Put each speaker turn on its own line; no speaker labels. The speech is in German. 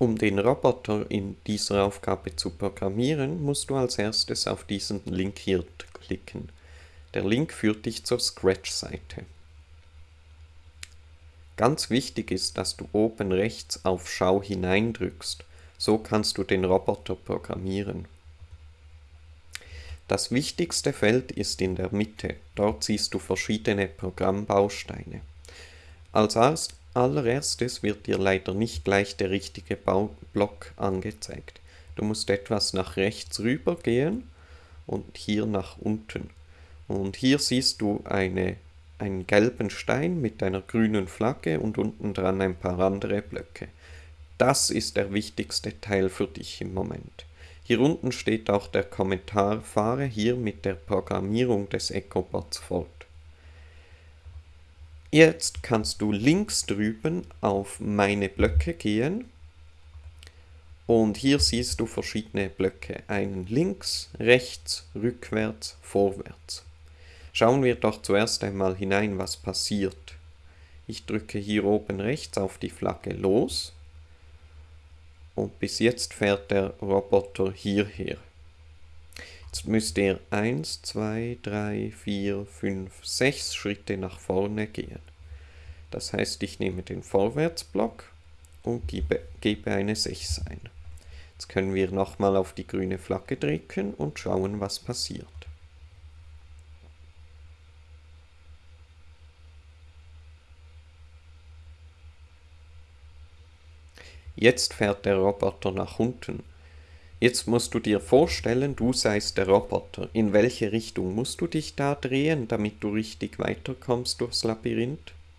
Um den Roboter in dieser Aufgabe zu programmieren, musst du als erstes auf diesen Link hier klicken. Der Link führt dich zur Scratch-Seite. Ganz wichtig ist, dass du oben rechts auf Schau hinein drückst. So kannst du den Roboter programmieren. Das wichtigste Feld ist in der Mitte. Dort siehst du verschiedene Programmbausteine. Als allererstes wird dir leider nicht gleich der richtige Baublock angezeigt. Du musst etwas nach rechts rüber gehen und hier nach unten. Und hier siehst du eine, einen gelben Stein mit einer grünen Flagge und unten dran ein paar andere Blöcke. Das ist der wichtigste Teil für dich im Moment. Hier unten steht auch der Kommentar, fahre hier mit der Programmierung des EcoBots fort. Jetzt kannst du links drüben auf meine Blöcke gehen und hier siehst du verschiedene Blöcke, einen links, rechts, rückwärts, vorwärts. Schauen wir doch zuerst einmal hinein, was passiert. Ich drücke hier oben rechts auf die Flagge los und bis jetzt fährt der Roboter hierher. Jetzt müsste er 1, 2, 3, 4, 5, 6 Schritte nach vorne gehen. Das heißt, ich nehme den Vorwärtsblock und gebe, gebe eine 6 ein. Jetzt können wir nochmal auf die grüne Flagge drücken und schauen, was passiert. Jetzt fährt der Roboter nach unten. Jetzt musst du dir vorstellen, du seist der Roboter. In welche Richtung musst du dich da drehen, damit du richtig weiterkommst durchs Labyrinth?